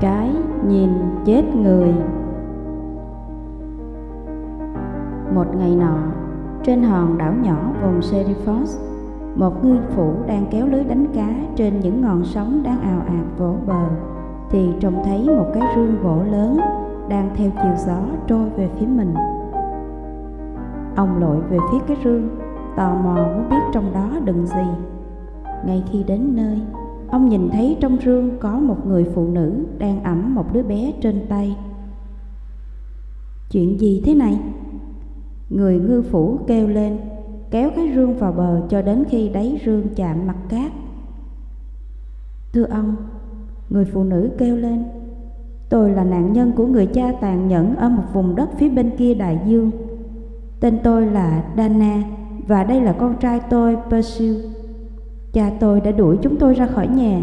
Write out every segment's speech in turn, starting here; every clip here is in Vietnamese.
Cái nhìn chết người Một ngày nọ, trên hòn đảo nhỏ vùng Serifos, một ngư phủ đang kéo lưới đánh cá trên những ngọn sóng đang ào ạt vỗ bờ, thì trông thấy một cái rương gỗ lớn đang theo chiều gió trôi về phía mình. Ông lội về phía cái rương, tò mò muốn biết trong đó đựng gì. Ngay khi đến nơi, ông nhìn thấy trong rương có một người phụ nữ đang ẵm một đứa bé trên tay. Chuyện gì thế này? Người ngư phủ kêu lên, kéo cái rương vào bờ cho đến khi đáy rương chạm mặt cát. Thưa ông, người phụ nữ kêu lên, tôi là nạn nhân của người cha tàn nhẫn ở một vùng đất phía bên kia đại dương. Tên tôi là Dana và đây là con trai tôi Persil. Cha tôi đã đuổi chúng tôi ra khỏi nhà.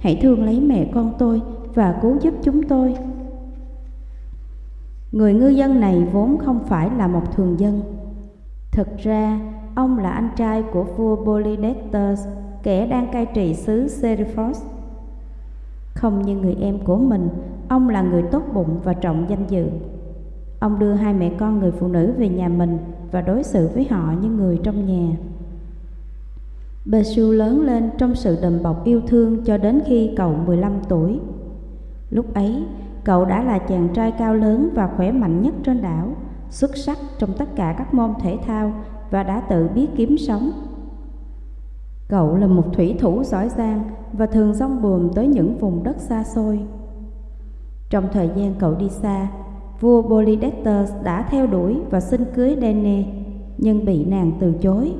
Hãy thương lấy mẹ con tôi và cứu giúp chúng tôi. Người ngư dân này vốn không phải là một thường dân. Thực ra, ông là anh trai của vua Polydectes, kẻ đang cai trị xứ Seriphos. Không như người em của mình, ông là người tốt bụng và trọng danh dự. Ông đưa hai mẹ con người phụ nữ về nhà mình và đối xử với họ như người trong nhà. Besu lớn lên trong sự đùm bọc yêu thương cho đến khi cậu 15 tuổi. Lúc ấy, cậu đã là chàng trai cao lớn và khỏe mạnh nhất trên đảo, xuất sắc trong tất cả các môn thể thao và đã tự biết kiếm sống. Cậu là một thủy thủ giỏi giang và thường rong buồm tới những vùng đất xa xôi. Trong thời gian cậu đi xa, vua Polydectes đã theo đuổi và xin cưới Dene, nhưng bị nàng từ chối.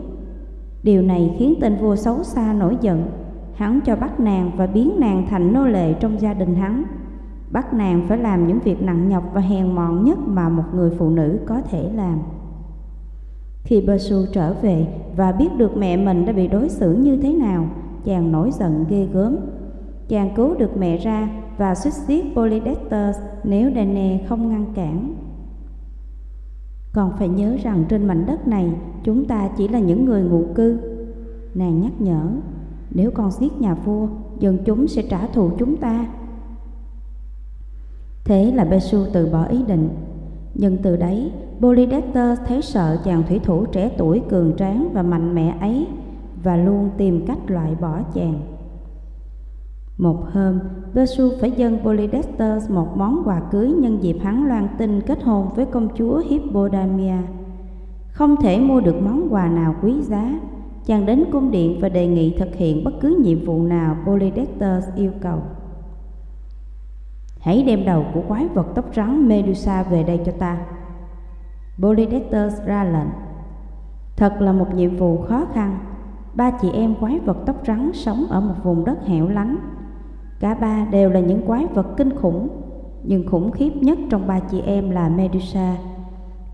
Điều này khiến tên vua xấu xa nổi giận. Hắn cho bắt nàng và biến nàng thành nô lệ trong gia đình hắn. Bắt nàng phải làm những việc nặng nhọc và hèn mọn nhất mà một người phụ nữ có thể làm. Khi Basu trở về và biết được mẹ mình đã bị đối xử như thế nào, chàng nổi giận ghê gớm. Chàng cứu được mẹ ra và suýt giết Polydectes nếu Danae không ngăn cản. Còn phải nhớ rằng trên mảnh đất này chúng ta chỉ là những người ngụ cư. Nàng nhắc nhở, nếu con giết nhà vua, dân chúng sẽ trả thù chúng ta. Thế là Besu từ bỏ ý định. Nhưng từ đấy, Polydectes thấy sợ chàng thủy thủ trẻ tuổi cường tráng và mạnh mẽ ấy và luôn tìm cách loại bỏ chàng. Một hôm, Persu phải dâng Polydester một món quà cưới nhân dịp hắn loan tin kết hôn với công chúa Hippodamia. Không thể mua được món quà nào quý giá, chàng đến cung điện và đề nghị thực hiện bất cứ nhiệm vụ nào Polydester yêu cầu. Hãy đem đầu của quái vật tóc trắng Medusa về đây cho ta. Polydester ra lệnh. Thật là một nhiệm vụ khó khăn. Ba chị em quái vật tóc trắng sống ở một vùng đất hẻo lánh Cả ba đều là những quái vật kinh khủng, nhưng khủng khiếp nhất trong ba chị em là Medusa.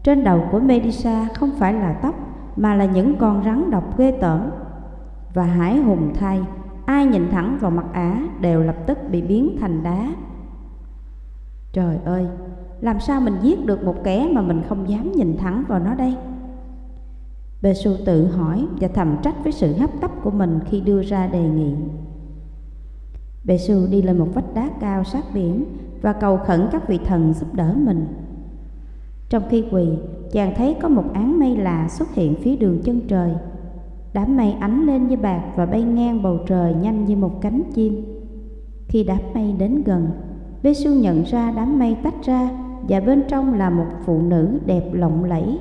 Trên đầu của Medusa không phải là tóc, mà là những con rắn độc ghê tởm. Và hải hùng thay, ai nhìn thẳng vào mặt ả đều lập tức bị biến thành đá. Trời ơi, làm sao mình giết được một kẻ mà mình không dám nhìn thẳng vào nó đây? Bê Xu tự hỏi và thầm trách với sự hấp tấp của mình khi đưa ra đề nghị. Bệ sư đi lên một vách đá cao sát biển và cầu khẩn các vị thần giúp đỡ mình. Trong khi quỳ, chàng thấy có một áng mây lạ xuất hiện phía đường chân trời. Đám mây ánh lên như bạc và bay ngang bầu trời nhanh như một cánh chim. Khi đám mây đến gần, Bê sư nhận ra đám mây tách ra và bên trong là một phụ nữ đẹp lộng lẫy.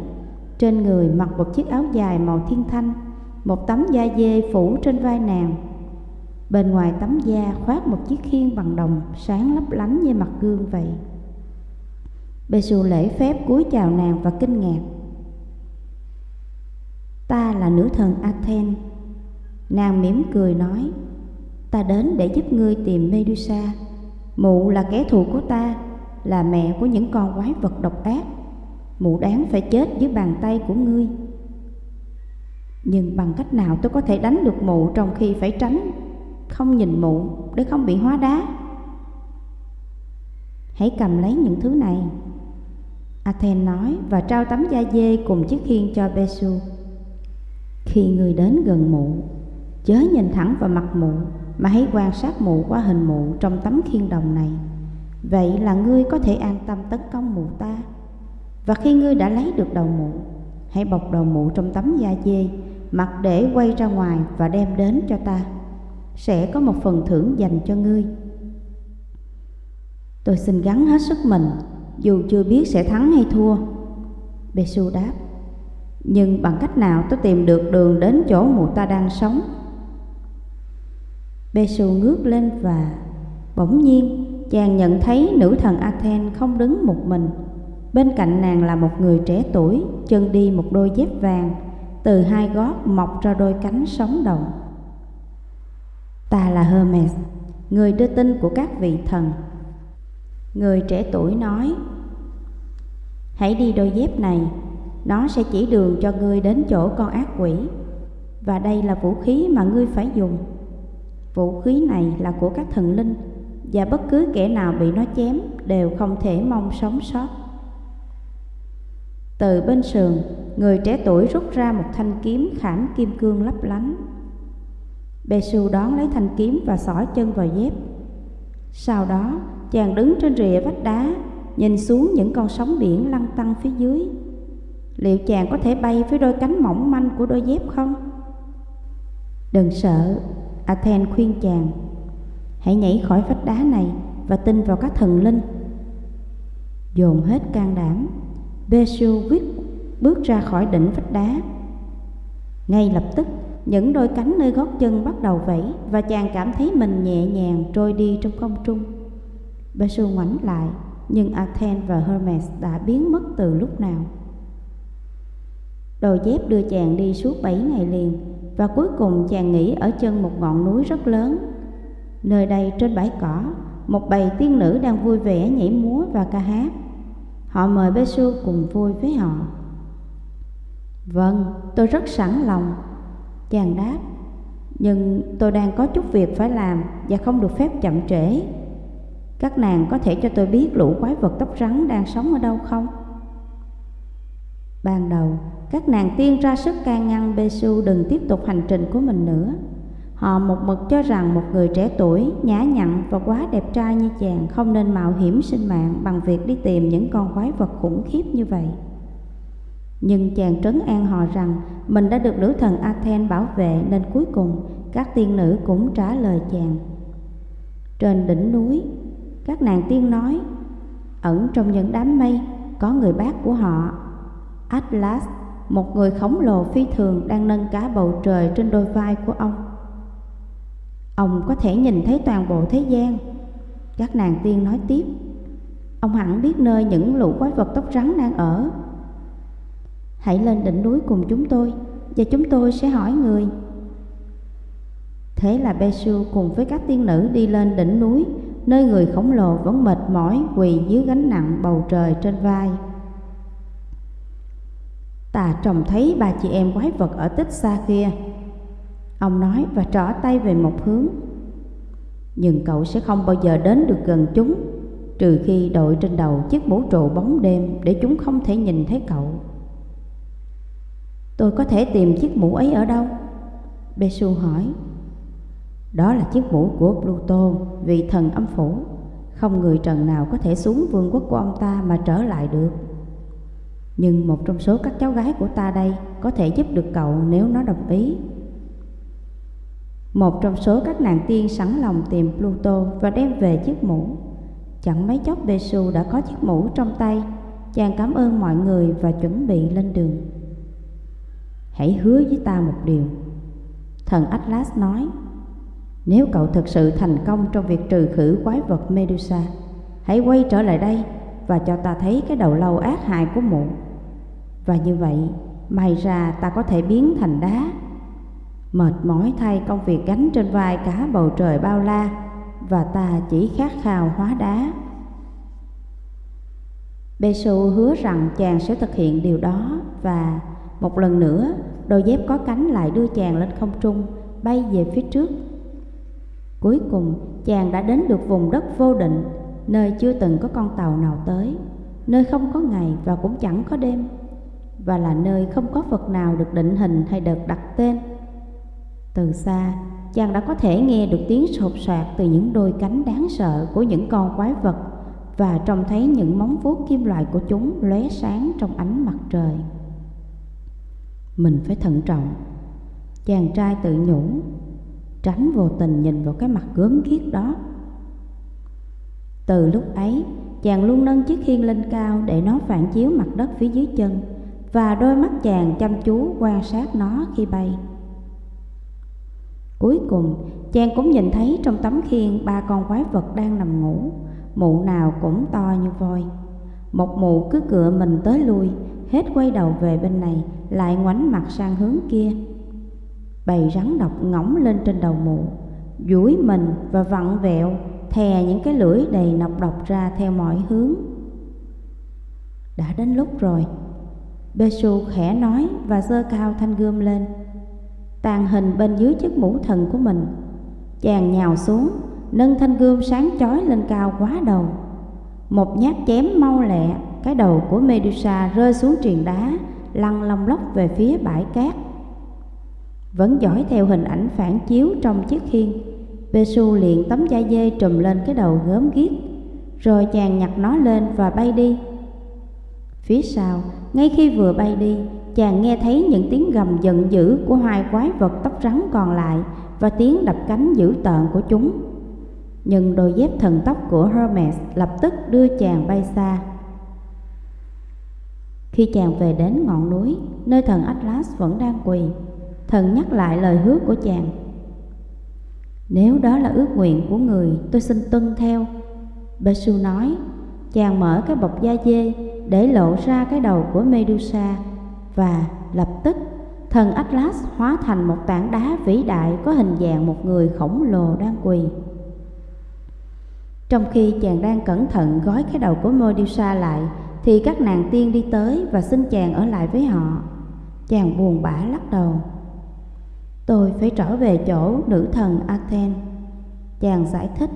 Trên người mặc một chiếc áo dài màu thiên thanh, một tấm da dê phủ trên vai nàng Bên ngoài tấm da khoác một chiếc khiên bằng đồng sáng lấp lánh như mặt gương vậy. Bê xù lễ phép cúi chào nàng và kinh ngạc. Ta là nữ thần Athen. Nàng mỉm cười nói, ta đến để giúp ngươi tìm Medusa. Mụ là kẻ thù của ta, là mẹ của những con quái vật độc ác. Mụ đáng phải chết dưới bàn tay của ngươi. Nhưng bằng cách nào tôi có thể đánh được mụ trong khi phải tránh không nhìn mụ để không bị hóa đá. Hãy cầm lấy những thứ này. Athen nói và trao tấm da dê cùng chiếc khiên cho Besu khi người đến gần mụ, chớ nhìn thẳng vào mặt mụ, mà hãy quan sát mụ qua hình mụ trong tấm khiên đồng này. Vậy là ngươi có thể an tâm tấn công mụ ta. Và khi ngươi đã lấy được đầu mụ, Hãy bọc đầu mụ trong tấm da dê, Mặc để quay ra ngoài và đem đến cho ta. Sẽ có một phần thưởng dành cho ngươi. Tôi xin gắng hết sức mình, Dù chưa biết sẽ thắng hay thua. Besu đáp, Nhưng bằng cách nào tôi tìm được đường đến chỗ mụ ta đang sống? Besu ngước lên và bỗng nhiên chàng nhận thấy nữ thần Athen không đứng một mình. Bên cạnh nàng là một người trẻ tuổi, Chân đi một đôi dép vàng, Từ hai gót mọc ra đôi cánh sống động. Ta là Hermes, Người đưa tin của các vị thần. Người trẻ tuổi nói, Hãy đi đôi dép này, Nó sẽ chỉ đường cho ngươi đến chỗ con ác quỷ, Và đây là vũ khí mà ngươi phải dùng. Vũ khí này là của các thần linh, Và bất cứ kẻ nào bị nó chém Đều không thể mong sống sót. Từ bên sườn, Người trẻ tuổi rút ra một thanh kiếm khảm kim cương lấp lánh. Bê Su đón lấy thanh kiếm và xỏ chân vào dép. Sau đó chàng đứng trên rìa vách đá Nhìn xuống những con sóng biển lăn tăn phía dưới. Liệu chàng có thể bay với đôi cánh mỏng manh của đôi dép không? Đừng sợ, Athen khuyên chàng. Hãy nhảy khỏi vách đá này và tin vào các thần linh. Dồn hết can đảm Besu quyết bước ra khỏi đỉnh vách đá. Ngay lập tức những đôi cánh nơi gót chân bắt đầu vẫy Và chàng cảm thấy mình nhẹ nhàng trôi đi trong không trung. Basu ngoảnh lại Nhưng Athen và Hermes đã biến mất từ lúc nào. Đôi dép đưa chàng đi suốt bảy ngày liền Và cuối cùng chàng nghỉ ở chân một ngọn núi rất lớn. Nơi đây trên bãi cỏ Một bầy tiên nữ đang vui vẻ nhảy múa và ca hát. Họ mời Basu cùng vui với họ. Vâng, tôi rất sẵn lòng. Chàng đáp Nhưng tôi đang có chút việc phải làm Và không được phép chậm trễ Các nàng có thể cho tôi biết lũ quái vật tóc rắn đang sống ở đâu không? Ban đầu, các nàng tiên ra sức can ngăn Besu đừng tiếp tục hành trình của mình nữa. Họ một mực cho rằng một người trẻ tuổi, nhã nhặn và quá đẹp trai như chàng không nên mạo hiểm sinh mạng bằng việc đi tìm những con quái vật khủng khiếp như vậy. Nhưng chàng trấn an họ rằng mình đã được nữ thần Athen bảo vệ nên cuối cùng các tiên nữ cũng trả lời chàng. Trên đỉnh núi, các nàng tiên nói, ẩn trong những đám mây có người bác của họ Atlas, một người khổng lồ phi thường đang nâng cá bầu trời trên đôi vai của ông. Ông có thể nhìn thấy toàn bộ thế gian. Các nàng tiên nói tiếp, ông hẳn biết nơi những lũ quái vật tóc rắn đang ở. Hãy lên đỉnh núi cùng chúng tôi và chúng tôi sẽ hỏi người. Thế là Besu cùng với các tiên nữ đi lên đỉnh núi, nơi người khổng lồ vẫn mệt mỏi quỳ dưới gánh nặng bầu trời trên vai. Tà trông thấy ba chị em quái vật ở tích xa kia Ông nói và trỏ tay về một hướng Nhưng cậu sẽ không bao giờ đến được gần chúng Trừ khi đội trên đầu chiếc mũ trụ bóng đêm Để chúng không thể nhìn thấy cậu Tôi có thể tìm chiếc mũ ấy ở đâu? Besu hỏi Đó là chiếc mũ của Pluto, vị thần âm phủ Không người trần nào có thể xuống vương quốc của ông ta mà trở lại được nhưng một trong số các cháu gái của ta đây có thể giúp được cậu nếu nó đồng ý. Một trong số các nàng tiên sẵn lòng tìm Pluto và đem về chiếc mũ. Chẳng mấy chốc Besu đã có chiếc mũ trong tay, chàng cảm ơn mọi người và chuẩn bị lên đường. Hãy hứa với ta một điều. Thần Atlas nói, nếu cậu thực sự thành công trong việc trừ khử quái vật Medusa, hãy quay trở lại đây và cho ta thấy cái đầu lâu ác hại của mụ. Và như vậy, may ra ta có thể biến thành đá. Mệt mỏi thay công việc gánh trên vai cả bầu trời bao la, và ta chỉ khát khao hóa đá. Besu hứa rằng chàng sẽ thực hiện điều đó và một lần nữa đôi dép có cánh lại đưa chàng lên không trung bay về phía trước. Cuối cùng chàng đã đến được vùng đất vô định nơi chưa từng có con tàu nào tới, nơi không có ngày và cũng chẳng có đêm và là nơi không có vật nào được định hình hay được đặt tên. Từ xa, chàng đã có thể nghe được tiếng sột soạt từ những đôi cánh đáng sợ của những con quái vật và trông thấy những móng vuốt kim loại của chúng lóe sáng trong ánh mặt trời. Mình phải thận trọng. Chàng trai tự nhủ, tránh vô tình nhìn vào cái mặt gớm ghiếc đó. Từ lúc ấy, chàng luôn nâng chiếc khiên lên cao để nó phản chiếu mặt đất phía dưới chân và đôi mắt chàng chăm chú quan sát nó khi bay. Cuối cùng, chàng cũng nhìn thấy trong tấm khiên ba con quái vật đang nằm ngủ, mụ nào cũng to như voi. Một mụ cứ cựa mình tới lui, hết quay đầu về bên này, lại ngoảnh mặt sang hướng kia. Bầy rắn độc ngỗng lên trên đầu mụ, duỗi mình và vặn vẹo, thè những cái lưỡi đầy nọc độc ra theo mọi hướng. Đã đến lúc rồi, Bê khẽ nói và giơ cao thanh gươm lên tàn hình bên dưới chiếc mũ thần của mình. Chàng nhào xuống, nâng thanh gươm sáng chói lên cao quá đầu. Một nhát chém mau lẹ, cái đầu của Medusa rơi xuống triền đá, lăn long lóc về phía bãi cát. Vẫn dõi theo hình ảnh phản chiếu trong chiếc khiên, Pesu liền tấm da dê trùm lên cái đầu gớm ghiếc, rồi chàng nhặt nó lên và bay đi. Phía sau, ngay khi vừa bay đi, chàng nghe thấy những tiếng gầm giận dữ của hai quái vật tóc trắng còn lại và tiếng đập cánh dữ tợn của chúng. Nhưng đôi dép thần tóc của Hermes lập tức đưa chàng bay xa. Khi chàng về đến ngọn núi, nơi thần Atlas vẫn đang quỳ, thần nhắc lại lời hứa của chàng. Nếu đó là ước nguyện của người, tôi xin tuân theo. Besu nói, chàng mở cái bọc da dê để lộ ra cái đầu của Medusa và lập tức thần Atlas hóa thành một tảng đá vĩ đại có hình dạng một người khổng lồ đang quỳ. Trong khi chàng đang cẩn thận gói cái đầu của Medusa lại thì các nàng tiên đi tới và xin chàng ở lại với họ. Chàng buồn bã lắc đầu. Tôi phải trở về chỗ nữ thần Athens. Chàng giải thích.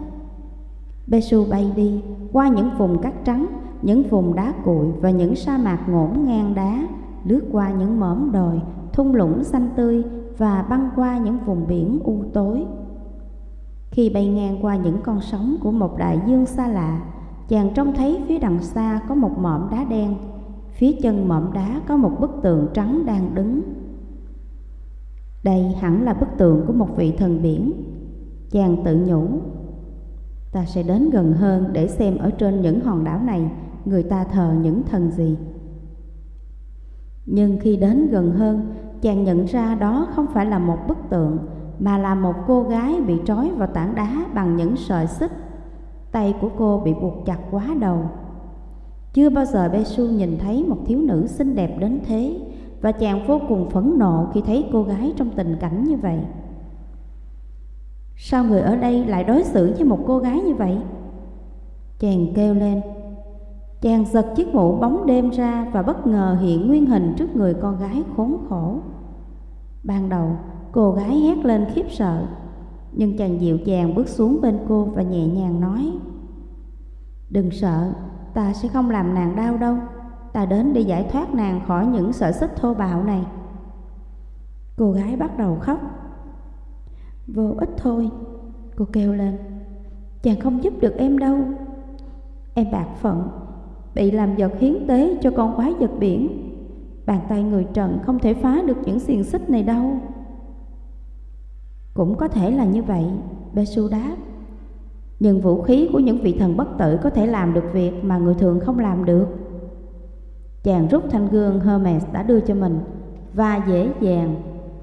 Besu bay đi qua những vùng cát trắng, những vùng đá cuội và những sa mạc ngổn ngang đá lướt qua những mỏm đồi, thung lũng xanh tươi và băng qua những vùng biển u tối. Khi bay ngang qua những con sóng của một đại dương xa lạ, chàng trông thấy phía đằng xa có một mỏm đá đen, phía chân mỏm đá có một bức tượng trắng đang đứng. Đây hẳn là bức tượng của một vị thần biển. Chàng tự nhủ, ta sẽ đến gần hơn để xem ở trên những hòn đảo này người ta thờ những thần gì. Nhưng khi đến gần hơn, chàng nhận ra đó không phải là một bức tượng, mà là một cô gái bị trói vào tảng đá bằng những sợi xích. Tay của cô bị buộc chặt quá đầu. Chưa bao giờ Besu nhìn thấy một thiếu nữ xinh đẹp đến thế, và chàng vô cùng phẫn nộ khi thấy cô gái trong tình cảnh như vậy. Sao người ở đây lại đối xử với một cô gái như vậy? Chàng kêu lên Chàng giật chiếc mũ bóng đêm ra và bất ngờ hiện nguyên hình trước người con gái khốn khổ. Ban đầu, cô gái hét lên khiếp sợ, nhưng chàng dịu dàng bước xuống bên cô và nhẹ nhàng nói Đừng sợ, ta sẽ không làm nàng đau đâu, ta đến để giải thoát nàng khỏi những sợi xích thô bạo này. Cô gái bắt đầu khóc. Vô ích thôi, cô kêu lên, chàng không giúp được em đâu. Em bạc phận, bị làm vật hiến tế cho con quái vật biển. Bàn tay người trần không thể phá được những xiềng xích này đâu. Cũng có thể là như vậy, Besu đáp. Nhưng vũ khí của những vị thần bất tử có thể làm được việc mà người thường không làm được. Chàng rút thanh gương Hermes đã đưa cho mình và dễ dàng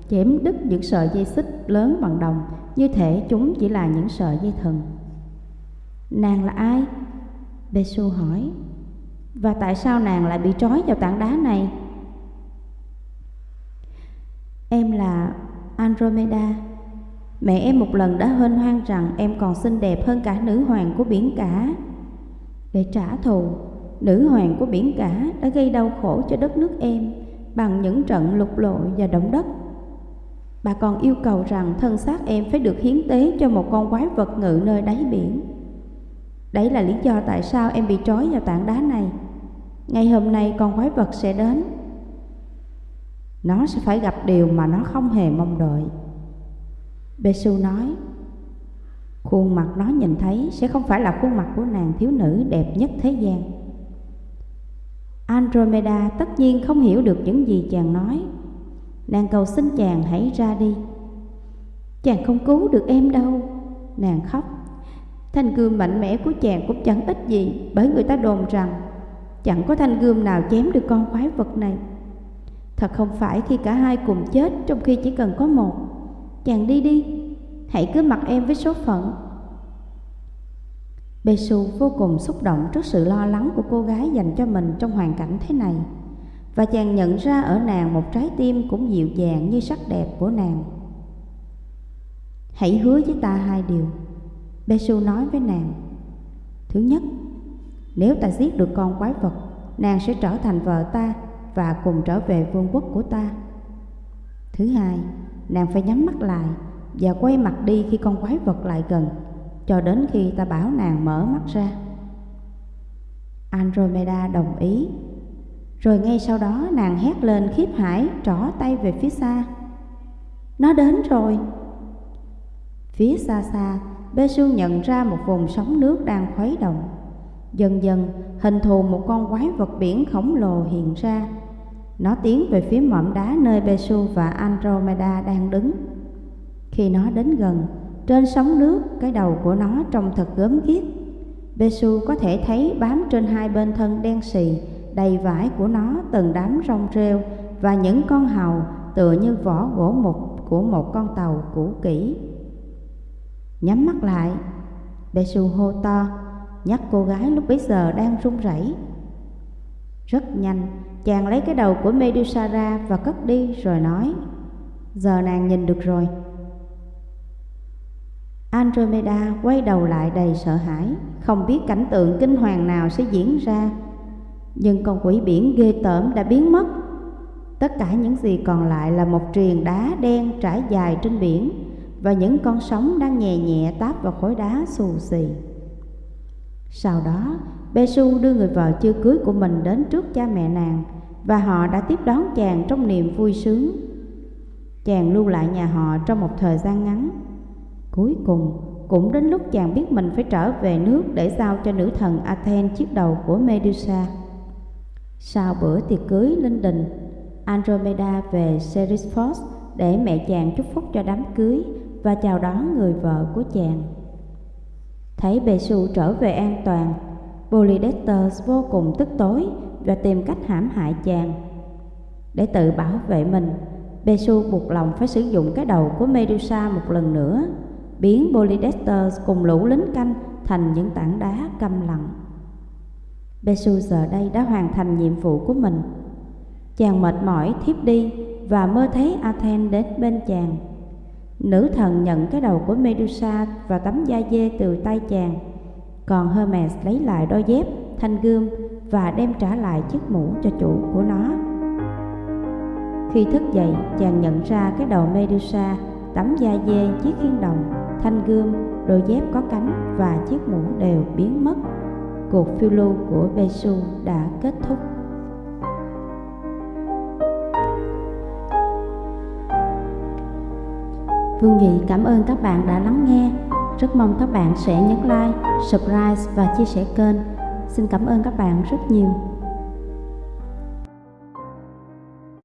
chém đứt những sợi dây xích lớn bằng đồng như thể chúng chỉ là những sợi dây thần. Nàng là ai? Besu hỏi. Và tại sao nàng lại bị trói vào tảng đá này? Em là Andromeda Mẹ em một lần đã hên hoan rằng em còn xinh đẹp hơn cả nữ hoàng của biển cả. Để trả thù, nữ hoàng của biển cả đã gây đau khổ cho đất nước em Bằng những trận lục lội và động đất. Bà còn yêu cầu rằng thân xác em phải được hiến tế cho một con quái vật ngự nơi đáy biển. Đấy là lý do tại sao em bị trói vào tảng đá này. Ngày hôm nay con quái vật sẽ đến. Nó sẽ phải gặp điều mà nó không hề mong đợi. Bê nói, Khuôn mặt nó nhìn thấy sẽ không phải là khuôn mặt của nàng thiếu nữ đẹp nhất thế gian. Andromeda tất nhiên không hiểu được những gì chàng nói. Nàng cầu xin chàng hãy ra đi. Chàng không cứu được em đâu, Nàng khóc. Thanh gươm mạnh mẽ của chàng cũng chẳng ích gì Bởi người ta đồn rằng Chẳng có thanh gươm nào chém được con quái vật này. Thật không phải khi cả hai cùng chết Trong khi chỉ cần có một Chàng đi đi, Hãy cứ mặc em với số phận. Bê Su vô cùng xúc động trước sự lo lắng của cô gái dành cho mình trong hoàn cảnh thế này, Và chàng nhận ra ở nàng một trái tim cũng dịu dàng như sắc đẹp của nàng. Hãy hứa với ta hai điều Bê Su nói với nàng. Thứ nhất, Nếu ta giết được con quái vật, Nàng sẽ trở thành vợ ta Và cùng trở về vương quốc của ta. Thứ hai Nàng phải nhắm mắt lại Và quay mặt đi khi con quái vật lại gần, Cho đến khi ta bảo nàng mở mắt ra. Andromeda đồng ý. Rồi ngay sau đó, nàng hét lên khiếp hải, Trỏ tay về phía xa. Nó đến rồi. Phía xa xa, Bê Su nhận ra một vùng sóng nước đang khuấy động. Dần dần, hình thù một con quái vật biển khổng lồ hiện ra. Nó tiến về phía mỏm đá nơi Besu và Andromeda đang đứng. Khi nó đến gần, Trên sóng nước, cái đầu của nó trông thật gớm ghiếc. Besu có thể thấy bám trên hai bên thân đen xì, Đầy vải của nó, từng đám rong rêu Và những con hầu tựa như vỏ gỗ mục của một con tàu cũ kỹ. Nhắm mắt lại Besu hô to, Nhắc cô gái lúc bấy giờ đang run rẩy. Rất nhanh Chàng lấy cái đầu của Medusa ra và cất đi rồi nói Giờ nàng nhìn được rồi. Andromeda quay đầu lại đầy sợ hãi Không biết cảnh tượng kinh hoàng nào sẽ diễn ra. Nhưng con quỷ biển ghê tởm đã biến mất. Tất cả những gì còn lại là một triền đá đen trải dài trên biển và những con sóng đang nhẹ nhẹ táp vào khối đá xù xì. Sau đó, Bê đưa người vợ chưa cưới của mình đến trước cha mẹ nàng và họ đã tiếp đón chàng trong niềm vui sướng. Chàng lưu lại nhà họ trong một thời gian ngắn. Cuối cùng, cũng đến lúc chàng biết mình phải trở về nước để giao cho nữ thần Athens chiếc đầu của Medusa. Sau bữa tiệc cưới linh đình, Andromeda về Seriphos để mẹ chàng chúc phúc cho đám cưới và chào đón người vợ của chàng. Thấy Bê Su trở về an toàn, Polydectes vô cùng tức tối và tìm cách hãm hại chàng. Để tự bảo vệ mình, bề buộc lòng phải sử dụng cái đầu của Medusa một lần nữa, biến Polydectes cùng lũ lính canh thành những tảng đá câm lặng. Bê giờ đây đã hoàn thành nhiệm vụ của mình. Chàng mệt mỏi thiếp đi và mơ thấy Athens đến bên chàng. Nữ thần nhận cái đầu của Medusa và tấm da dê từ tay chàng Còn Hermes lấy lại đôi dép, thanh gươm và đem trả lại chiếc mũ cho chủ của nó Khi thức dậy, chàng nhận ra cái đầu Medusa, tấm da dê, chiếc khiên đồng, thanh gươm, đôi dép có cánh và chiếc mũ đều biến mất Cuộc phiêu lưu của Besu đã kết thúc Vương Nhị cảm ơn các bạn đã lắng nghe. Rất mong các bạn sẽ nhấn like, subscribe và chia sẻ kênh. Xin cảm ơn các bạn rất nhiều.